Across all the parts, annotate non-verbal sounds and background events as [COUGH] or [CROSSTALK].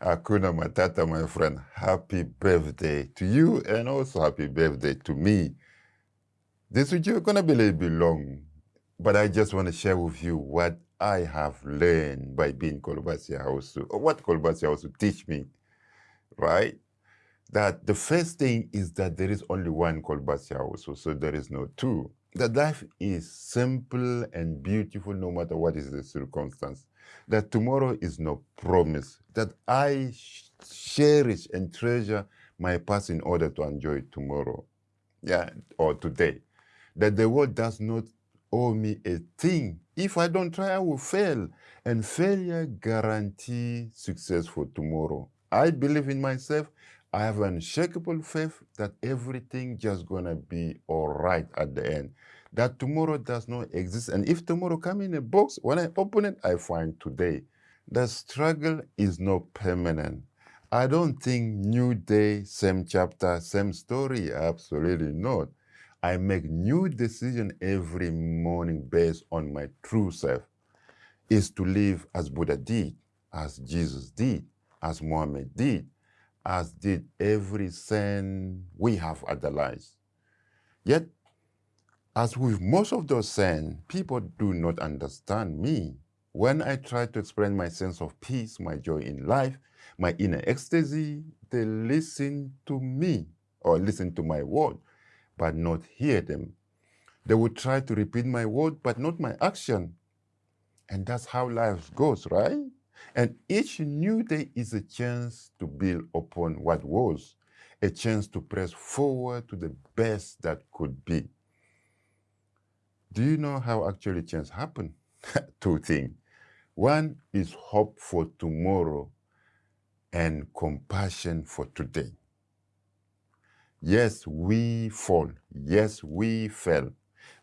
Hakuna Matata, my friend. Happy birthday to you and also happy birthday to me. This video is going to be a little bit long, but I just want to share with you what I have learned by being Kolobasi House, or what Kolobasi House teach me, right? That the first thing is that there is only one Kolobasi House, so there is no two. That life is simple and beautiful no matter what is the circumstance. That tomorrow is no promise. That I cherish and treasure my past in order to enjoy tomorrow. Yeah, or today. That the world does not owe me a thing. If I don't try, I will fail. And failure guarantees success for tomorrow. I believe in myself. I have unshakable faith that everything just gonna be all right at the end. That tomorrow does not exist. And if tomorrow come in a box, when I open it, I find today. The struggle is not permanent. I don't think new day, same chapter, same story. Absolutely not. I make new decision every morning based on my true self. Is to live as Buddha did, as Jesus did, as Muhammad did, as did every saint we have idolized. Yet, as with most of those saints, people do not understand me. When I try to explain my sense of peace, my joy in life, my inner ecstasy, they listen to me or listen to my word, but not hear them. They would try to repeat my word, but not my action. And that's how life goes, right? And each new day is a chance to build upon what was, a chance to press forward to the best that could be. Do you know how actually change happen? [LAUGHS] Two things. One is hope for tomorrow and compassion for today. Yes, we fall. Yes, we fail.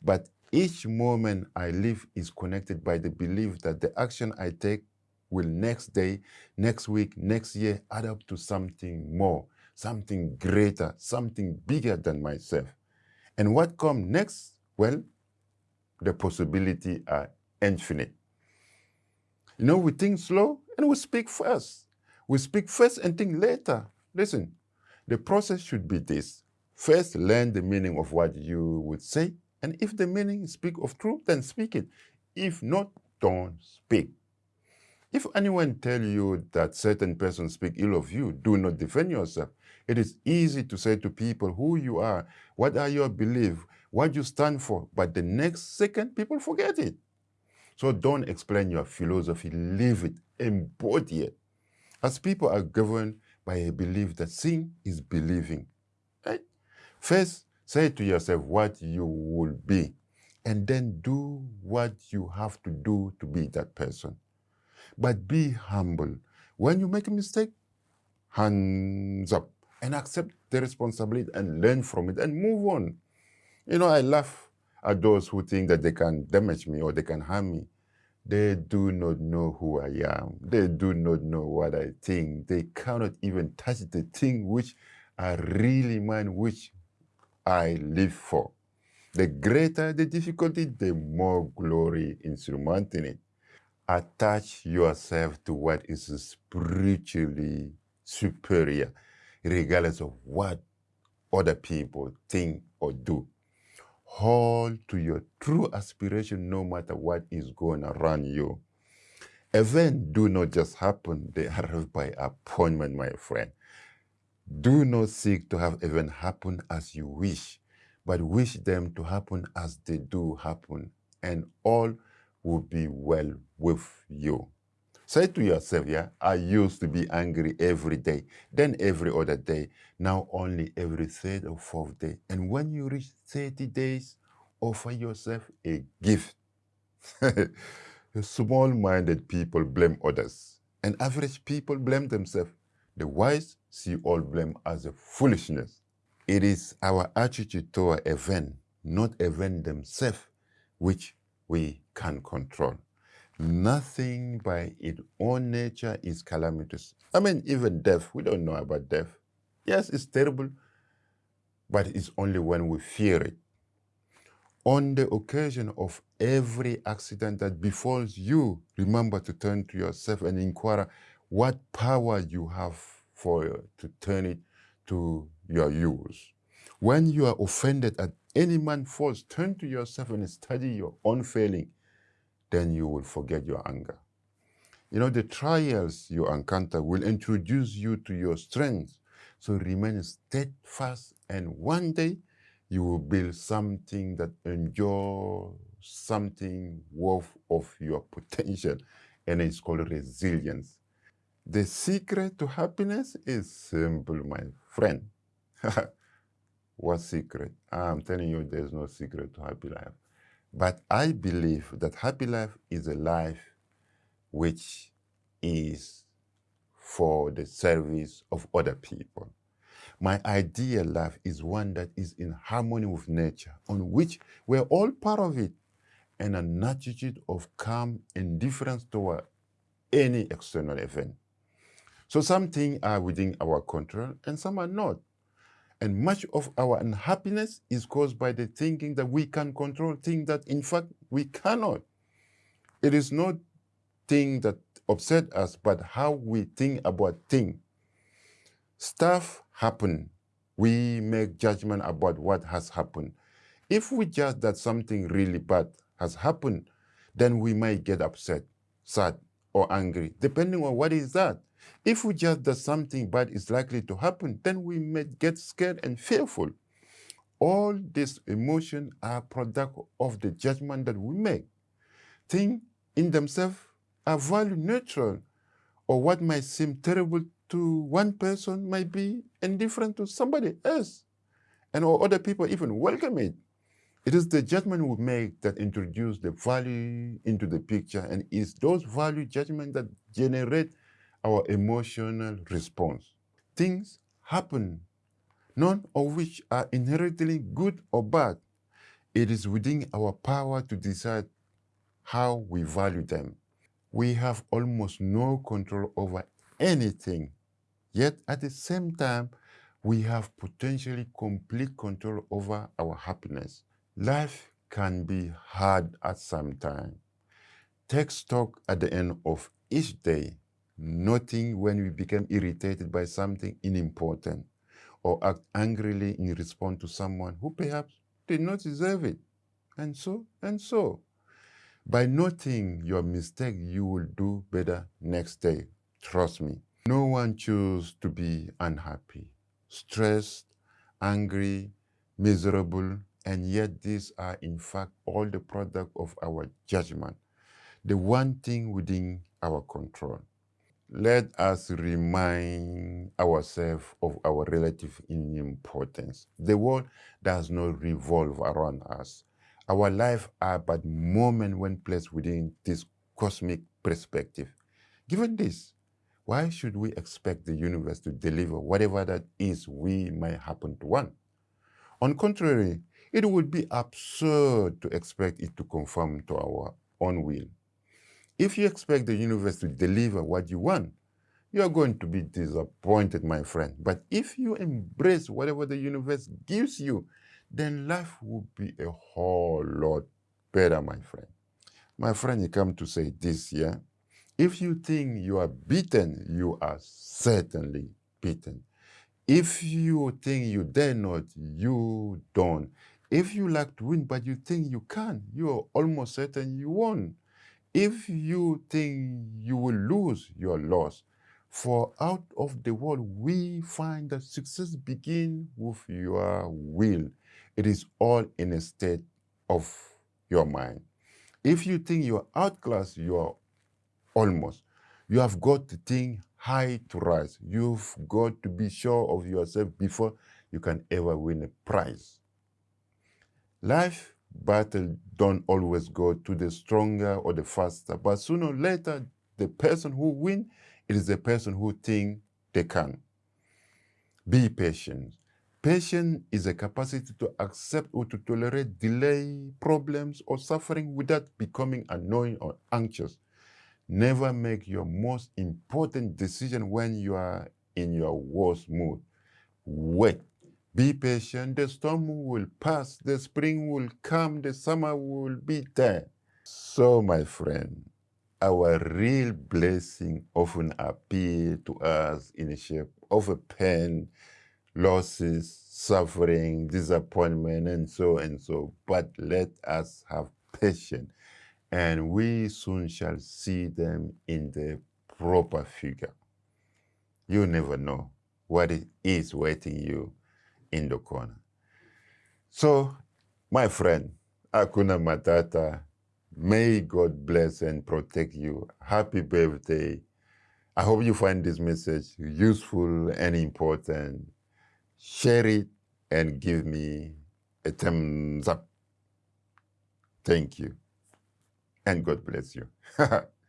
But each moment I live is connected by the belief that the action I take will next day, next week, next year add up to something more, something greater, something bigger than myself. And what comes next? Well, the possibility are infinite. You know, we think slow and we speak first. We speak first and think later. Listen, the process should be this. First, learn the meaning of what you would say. And if the meaning speak of truth, then speak it. If not, don't speak. If anyone tell you that certain persons speak ill of you, do not defend yourself. It is easy to say to people who you are, what are your beliefs, what you stand for, but the next second people forget it. So don't explain your philosophy, live it, embody it. As people are governed by a belief that seeing is believing. Right? First, say to yourself what you will be, and then do what you have to do to be that person. But be humble. When you make a mistake, hands up and accept the responsibility and learn from it and move on. You know, I laugh at those who think that they can damage me or they can harm me. They do not know who I am. They do not know what I think. They cannot even touch the thing which I really mind, which I live for. The greater the difficulty, the more glory in surmounting it attach yourself to what is spiritually superior, regardless of what other people think or do. Hold to your true aspiration no matter what is going around you. Events do not just happen, they arrive by appointment, my friend. Do not seek to have events happen as you wish, but wish them to happen as they do happen, and all will be well with you. Say to yourself, yeah, I used to be angry every day, then every other day, now only every third or fourth day. And when you reach 30 days, offer yourself a gift. [LAUGHS] Small-minded people blame others, and average people blame themselves. The wise see all blame as a foolishness. It is our attitude toward event, not event themselves, which we can control. Nothing by its own nature is calamitous. I mean, even death, we don't know about death. Yes, it's terrible, but it's only when we fear it. On the occasion of every accident that befalls you, remember to turn to yourself and inquire, what power you have for to turn it to your use. When you are offended at any man's faults, turn to yourself and study your own failing. Then you will forget your anger. You know, the trials you encounter will introduce you to your strengths. So remain steadfast and one day you will build something that endures something worth of your potential and it's called resilience. The secret to happiness is simple, my friend. [LAUGHS] what secret? I'm telling you there's no secret to happy life. But I believe that happy life is a life which is for the service of other people. My ideal life is one that is in harmony with nature, on which we're all part of it, and an attitude of calm indifference toward any external event. So some things are within our control and some are not. And much of our unhappiness is caused by the thinking that we can control things that in fact we cannot. It is not thing that upset us, but how we think about things. Stuff happen. We make judgment about what has happened. If we judge that something really bad has happened, then we might get upset, sad, or angry, depending on what is that. If we judge that something bad is likely to happen, then we may get scared and fearful. All these emotions are product of the judgment that we make. Things in themselves are value neutral, or what might seem terrible to one person might be indifferent to somebody else, and or other people even welcome it. It is the judgment we make that introduce the value into the picture, and it's those value judgment that generate our emotional response. Things happen, none of which are inherently good or bad. It is within our power to decide how we value them. We have almost no control over anything, yet at the same time, we have potentially complete control over our happiness. Life can be hard at some time. Take stock at the end of each day, noting when we become irritated by something unimportant or act angrily in response to someone who perhaps did not deserve it, and so and so. By noting your mistake, you will do better next day. Trust me. No one chooses to be unhappy, stressed, angry, miserable, and yet these are in fact all the product of our judgment, the one thing within our control. Let us remind ourselves of our relative importance. The world does not revolve around us. Our lives are but moments when placed within this cosmic perspective. Given this, why should we expect the universe to deliver whatever that is we might happen to want? On contrary, it would be absurd to expect it to conform to our own will. If you expect the universe to deliver what you want, you are going to be disappointed, my friend. But if you embrace whatever the universe gives you, then life will be a whole lot better, my friend. My friend, you come to say this, yeah? If you think you are beaten, you are certainly beaten. If you think you dare not, you don't. If you like to win, but you think you can, you're almost certain you won't. If you think you will lose, your loss. For out of the world, we find that success begins with your will. It is all in a state of your mind. If you think you're outclassed, you're almost. You have got to think high to rise. You've got to be sure of yourself before you can ever win a prize. Life battle don't always go to the stronger or the faster, but sooner or later, the person who win, it is the person who think they can. Be patient. Patience is a capacity to accept or to tolerate delay, problems, or suffering without becoming annoying or anxious. Never make your most important decision when you are in your worst mood. Wait be patient, the storm will pass, the spring will come, the summer will be there. So, my friend, our real blessing often appear to us in the shape of a pain, losses, suffering, disappointment, and so and so. But let us have patience, and we soon shall see them in the proper figure. You never know what is waiting you in the corner. So, my friend, Akuna Matata, may God bless and protect you. Happy birthday. I hope you find this message useful and important. Share it and give me a thumbs up. Thank you. And God bless you. [LAUGHS]